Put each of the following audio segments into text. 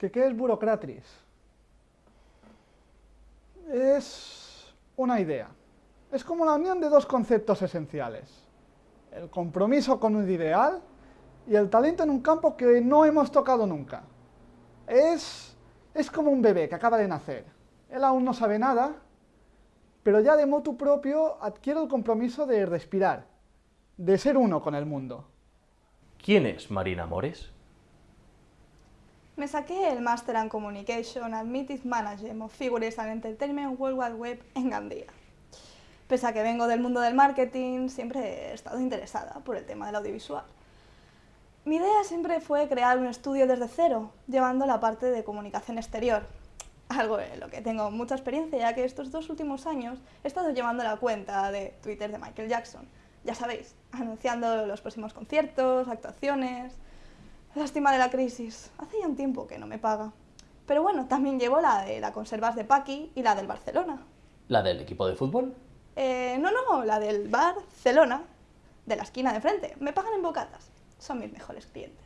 ¿Que ¿Qué es burocratis? Es una idea. Es como la unión de dos conceptos esenciales. El compromiso con un ideal y el talento en un campo que no hemos tocado nunca. Es, es como un bebé que acaba de nacer. Él aún no sabe nada, pero ya de motu propio adquiere el compromiso de respirar, de ser uno con el mundo. ¿Quién es Marina Mores? Me saqué el Master in Communication and Meeting Management of Figures and Entertainment World Wide Web en Gandía. Pese a que vengo del mundo del marketing, siempre he estado interesada por el tema del audiovisual. Mi idea siempre fue crear un estudio desde cero, llevando la parte de comunicación exterior, algo en lo que tengo mucha experiencia, ya que estos dos últimos años he estado llevando la cuenta de Twitter de Michael Jackson, ya sabéis, anunciando los próximos conciertos, actuaciones... Lástima de la crisis, hace ya un tiempo que no me paga. Pero bueno, también llevo la de la Conservas de Paqui y la del Barcelona. ¿La del equipo de fútbol? Eh, no, no, la del Barcelona, de la esquina de frente. Me pagan en bocatas, son mis mejores clientes.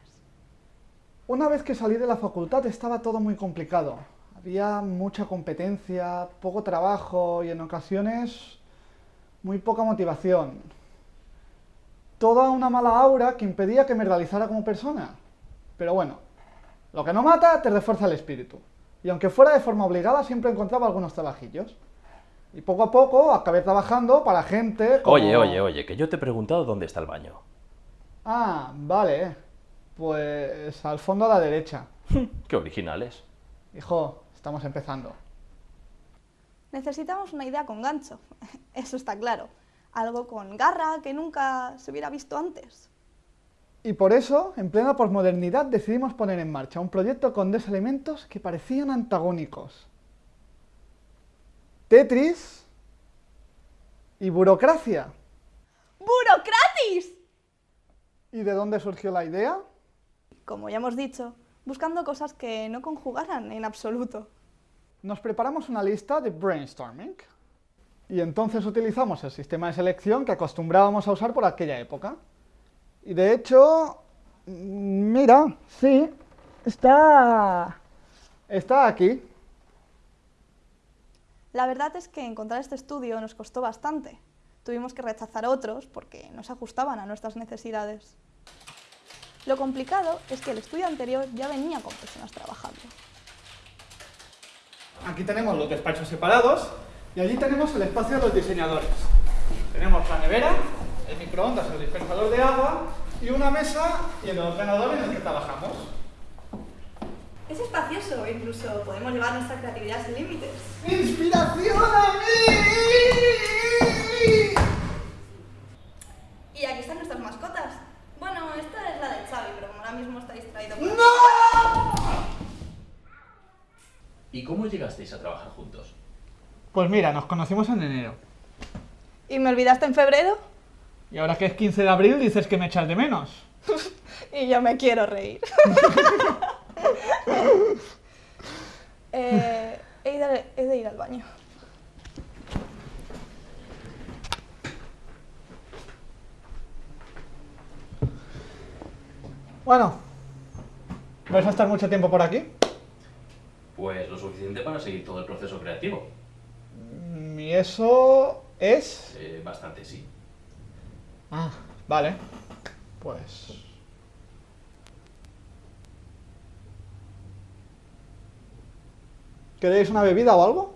Una vez que salí de la facultad estaba todo muy complicado. Había mucha competencia, poco trabajo y en ocasiones muy poca motivación. Toda una mala aura que impedía que me realizara como persona. Pero bueno, lo que no mata te refuerza el espíritu. Y aunque fuera de forma obligada, siempre encontraba algunos trabajillos. Y poco a poco acabé trabajando para gente como... Oye, oye, oye, que yo te he preguntado dónde está el baño. Ah, vale. Pues al fondo a la derecha. Qué originales. Hijo, estamos empezando. Necesitamos una idea con gancho, eso está claro. Algo con garra que nunca se hubiera visto antes. Y por eso, en plena posmodernidad, decidimos poner en marcha un proyecto con dos elementos que parecían antagónicos. Tetris y burocracia. ¡Burocratis! ¿Y de dónde surgió la idea? Como ya hemos dicho, buscando cosas que no conjugaran en absoluto. Nos preparamos una lista de brainstorming. Y entonces utilizamos el sistema de selección que acostumbrábamos a usar por aquella época. Y de hecho, mira, sí, está... está aquí. La verdad es que encontrar este estudio nos costó bastante. Tuvimos que rechazar otros porque no se ajustaban a nuestras necesidades. Lo complicado es que el estudio anterior ya venía con personas trabajando. Aquí tenemos los despachos separados y allí tenemos el espacio de los diseñadores. Tenemos la nevera, el microondas, el dispensador de agua y una mesa y el ordenador en el que trabajamos. Es espacioso, incluso podemos llevar nuestra creatividad sin límites. ¡Inspiración a mí! Y aquí están nuestras mascotas. Bueno, esta es la de Xavi, pero como ahora mismo está distraído. ¡No! ¿Y cómo llegasteis a trabajar juntos? Pues mira, nos conocimos en enero. ¿Y me olvidaste en febrero? Y ahora que es 15 de abril dices que me echas de menos. y yo me quiero reír. Eh, he de ir al baño. Bueno, ¿vais a estar mucho tiempo por aquí? Pues lo suficiente para seguir todo el proceso creativo. Mm, ¿Y eso es? Eh, bastante, sí. Ah, vale. Pues... ¿Queréis una bebida o algo?